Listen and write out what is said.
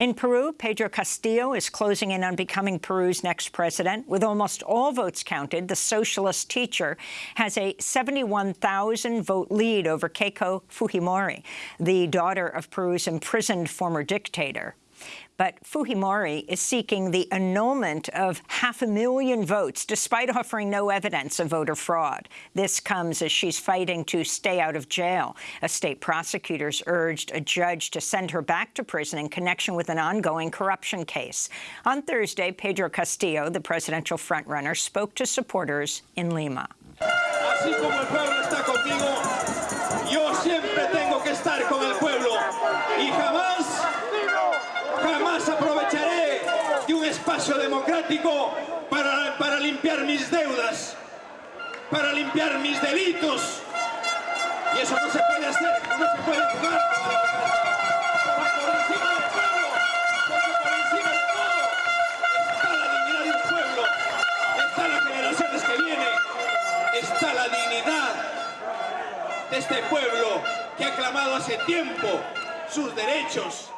In Peru, Pedro Castillo is closing in on becoming Peru's next president. With almost all votes counted, the socialist teacher has a 71,000-vote lead over Keiko Fujimori, the daughter of Peru's imprisoned former dictator. But Fujimori is seeking the annulment of half a million votes, despite offering no evidence of voter fraud. This comes as she's fighting to stay out of jail. A state prosecutors urged a judge to send her back to prison in connection with an ongoing corruption case. On Thursday, Pedro Castillo, the presidential frontrunner, spoke to supporters in Lima. Espacio democrático para, para limpiar mis deudas, para limpiar mis delitos. Y eso no se puede hacer, no se puede jugar. Por encima del pueblo, porque por encima de todo está la dignidad de un pueblo, está las generaciones que vienen, está la dignidad de este pueblo que ha clamado hace tiempo sus derechos.